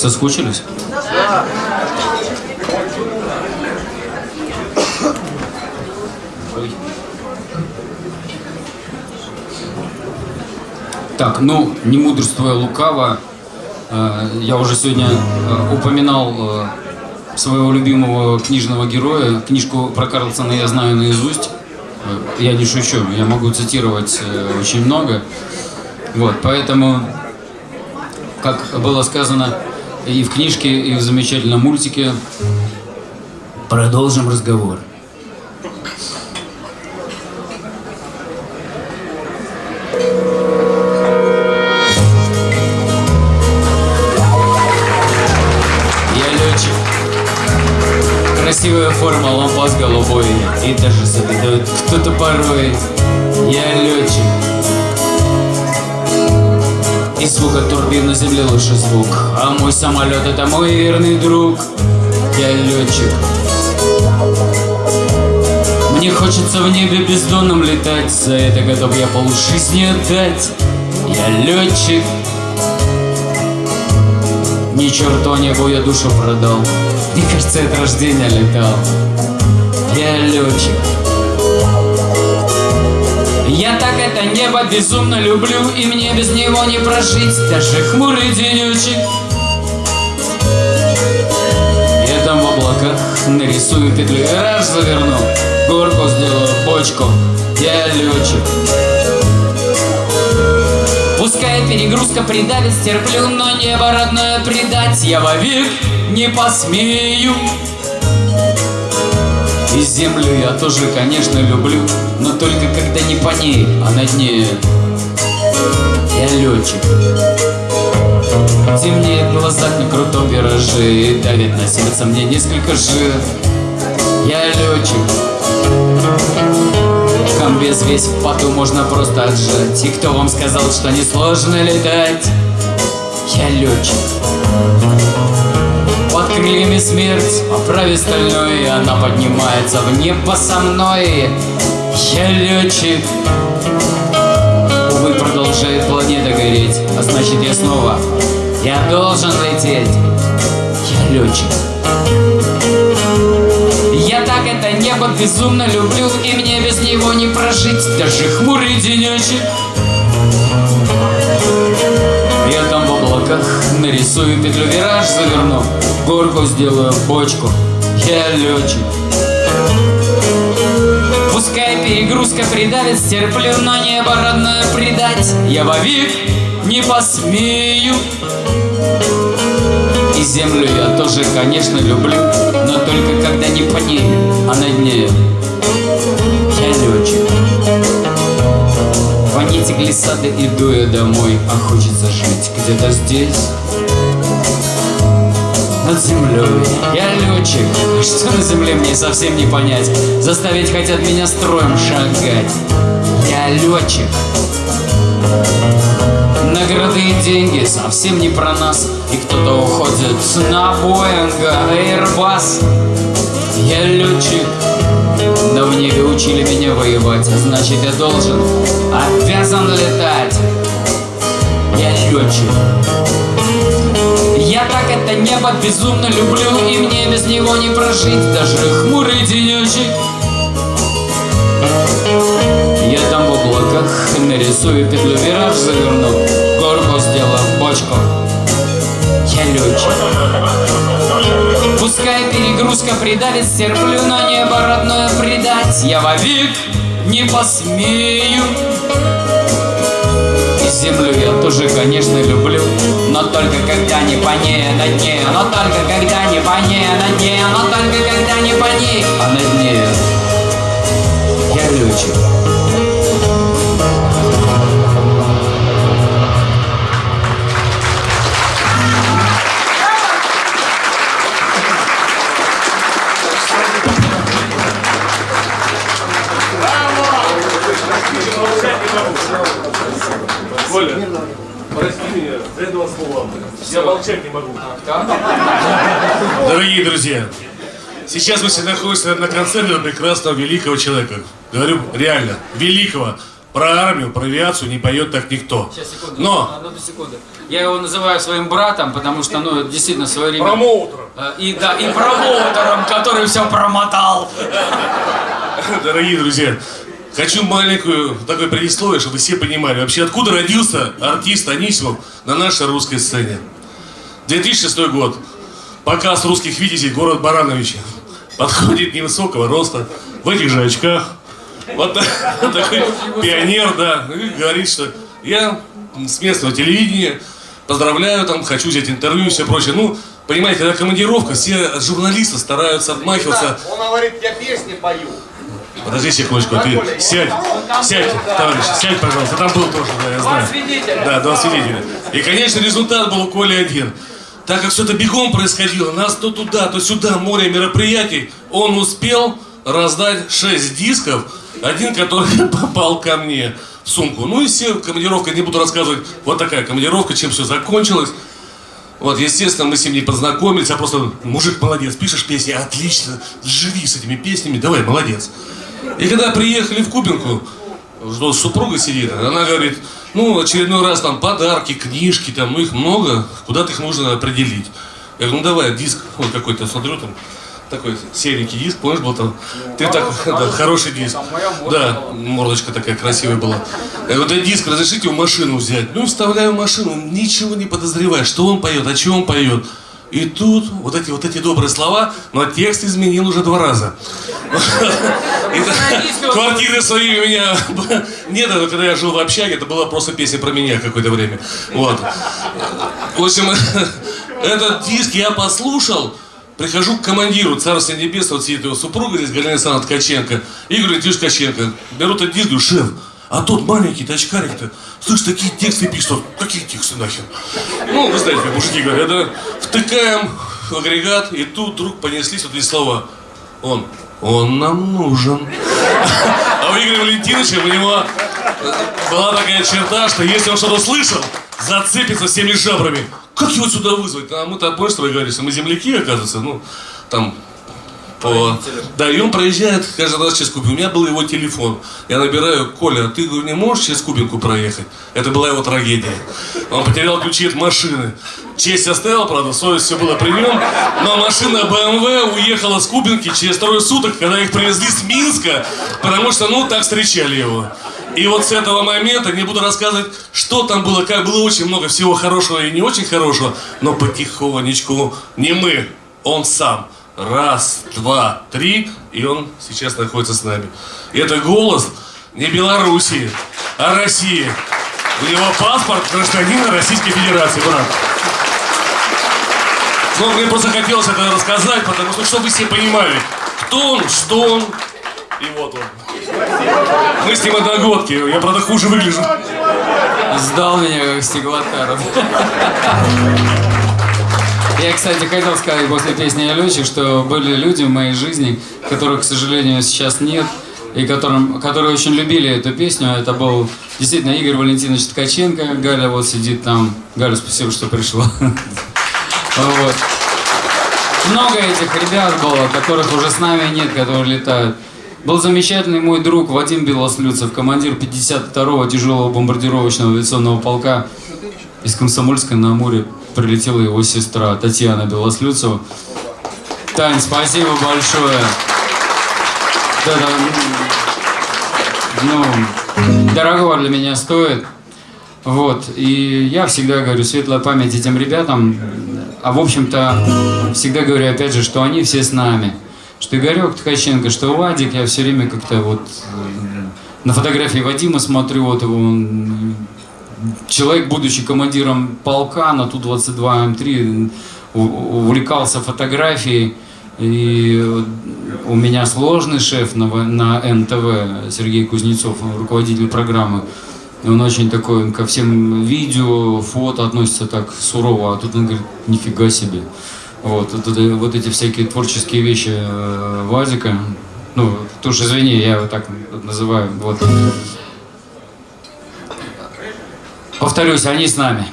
Соскучились? Да. Так, ну, не мудрствуя лукаво, э, я уже сегодня э, упоминал э, своего любимого книжного героя. Книжку про Карлсона я знаю наизусть. Я не шучу, я могу цитировать очень много. Вот, поэтому, как было сказано и в книжке, и в замечательном мультике, продолжим разговор. Красивая форма, лампас голубой. И даже завидует кто-то порой. Я летчик звук от турбин на земле лучше звук. А мой самолет это мой верный друг. Я летчик. Мне хочется в небе бездонном летать. За это готов я полжизни отдать. Я летчик. Ни черту небу я душу продал. Мне кажется, от рождения летал. Я летчик. Я так это небо безумно люблю И мне без него не прожить. Даже хмурый денечек. Я там в облаках нарисую петлю. Вираж заверну Горку сделаю, бочку. Я летчик. Пускай перегрузка придавит, стерплю, но небо родное предать я вовек не посмею. И землю я тоже, конечно, люблю, но только когда не по ней, а над ней. Я летчик. Темнеет в глазах на крутом вираже И давит на сердце мне несколько жир Я летчик Комбез весь в поту можно просто отжать И кто вам сказал, что несложно летать? Я летчик крыльями смерть, оправе стальной она поднимается в небо со мной. Я летчик. Увы, продолжает планета гореть А значит я снова, я должен лететь. Я летчик. Я так это небо безумно люблю И мне без него не прожить. Даже хмурый денечек облаках нарисую петлю Вираж заверну, горку сделаю бочку. Я летчик. Пускай перегрузка придавит, стерплю Но небо родное предать. Я вовек не посмею. И землю я тоже, конечно, люблю Но только когда не по ней, а над ней глиссады, иду я домой А хочется жить где-то здесь. Над землей Я летчик, что на земле мне совсем не понять. Заставить хотят меня строем шагать. Я летчик Награды и деньги совсем не про нас. И кто-то уходит на Боинга, Airbus. Я летчик, но в небе учили меня воевать значит я должен, обязан летать. Я летчик. Я так это небо безумно люблю И мне без него не прожить. Даже хмурый денечек. Я там в облаках нарисую петлю Вираж заверну Горку сделаю бочку. Я летчик Пускай перегрузка придавит Стерплю, но небо родное предать. Я вовек не посмею. Землю я тоже, конечно, люблю. Но только когда не по ней, а над ней Но только когда не по ней, а над ней Но только когда не по ней, а над ней Я летчик Я молчать не могу. Дорогие друзья, сейчас мы все находимся на концерте прекрасного великого человека. Говорю реально, великого. Про армию, про авиацию не поет так никто. Сейчас, секунду. Но Одну секунду. Я его называю своим братом, потому что, ну, действительно, в свое время... промоутером, Э, И да, и промоутером, который все промотал. дорогие друзья, хочу маленькую такое предисловие, чтобы все понимали, вообще откуда родился артист Анисимов на нашей русской сцене. 2006 год. Показ русских видителей город Барановичи. Подходит невысокого роста, в этих же очках. Вот так- такой пионер, да. Говорит, что я с местного телевидения, поздравляю, там, хочу взять интервью и все прочее. Ну, понимаете, когда командировка, все журналисты стараются отмахиваться. Он говорит, я песни пою. Подожди секундочку, ты сядь, сядь, товарищ, сядь, пожалуйста, там был тоже, да, я знаю. свидетеля. Да, два свидетеля. И, конечно, результат был у Коли один. Так как все это бегом происходило, нас то туда, то сюда, море мероприятий, он успел раздать 6 дисков, один, который попал ко мне в сумку. Ну и все, командировка, не буду рассказывать, вот такая командировка, чем все закончилось. Вот, естественно, мы с ним не познакомились, а просто мужик молодец, пишешь песни, отлично, живи с этими песнями, давай, молодец. И когда приехали в Кубинку, что супруга сидит, она говорит, ну, очередной раз там подарки, книжки, там, ну, их много, куда-то их нужно определить. Я говорю, ну, давай, диск, вот какой-то, смотрю, там, такой серенький диск, помнишь, был там, ты так, да, хороший диск. Да, мордочка такая красивая была. Я говорю, да диск разрешите в машину взять. Ну, вставляю машину, ничего не подозревая, что он поет, о чем он поет. И тут вот эти вот эти добрые слова, но текст изменил уже два раза. Квартиры свои у меня нет, это когда я жил в общаге, это была просто песня про меня какое-то время. Вот. В общем, этот диск я послушал, прихожу к командиру Царства Небесного, вот сидит его супруга здесь, Галина Александровна Ткаченко, и говорю, Тиш Ткаченко, беру этот диск, говорю, шеф, а тот маленький тачкарик-то, слышь, такие тексты пишет, какие тексты нахер? Ну, вы знаете, мужики говорят, да? Втыкаем в агрегат, и тут вдруг понеслись вот эти слова. Он, он нам нужен. А у Игоря Валентиновича у него э, была такая черта, что если он что-то слышал, зацепится всеми жабрами. Как его сюда вызвать? А мы-то, помнишь, что вы говорили, что мы земляки, оказывается, ну, там, по... Да, и он проезжает каждый раз через Кубинку. У меня был его телефон. Я набираю, Коля, ты не можешь через Кубинку проехать? Это была его трагедия. Он потерял ключи от машины. Честь оставил, правда, совесть все было при нем. Но машина BMW уехала с Кубинки через трое суток, когда их привезли с Минска, потому что, ну, так встречали его. И вот с этого момента, не буду рассказывать, что там было, как было очень много всего хорошего и не очень хорошего, но потихонечку, не мы, он сам. Раз, два, три, и он сейчас находится с нами. Это голос не Белоруссии, а России. У него паспорт гражданина Российской Федерации, брат. Ну, мне просто хотелось это рассказать, потому что, чтобы все понимали, кто он, что он, и вот он. Мы с ним одногодки, я, правда, хуже выгляжу. Сдал меня как стеклотаров. Я, кстати, хотел сказать после песни «Я летчик», что были люди в моей жизни, которых, к сожалению, сейчас нет, и которым, которые очень любили эту песню. Это был действительно Игорь Валентинович Ткаченко. Галя вот сидит там. Галя, спасибо, что пришла. Вот. Много этих ребят было, которых уже с нами нет, которые летают. Был замечательный мой друг Вадим Белослюцев, командир 52-го тяжелого бомбардировочного авиационного полка из Комсомольска на Амуре. Прилетела его сестра Татьяна Белослюцева. Тань, спасибо большое. Это, ну, дорогого для меня стоит. Вот, и я всегда говорю, светлая память этим ребятам, а в общем-то, всегда говорю опять же, что они все с нами. Что Игорек Ткаченко, что Вадик, я все время как-то вот э, на фотографии Вадима смотрю, вот его, он, человек, будучи командиром полка на Ту-22М3, у- увлекался фотографией, и у меня сложный шеф на, на НТВ, Сергей Кузнецов, руководитель программы. Он очень такой, ко всем видео, фото относится так сурово, а тут он говорит, нифига себе. Вот, вот, вот эти всякие творческие вещи э, Вадика, ну, ты уж извини, я так называю, вот. Повторюсь, они с нами.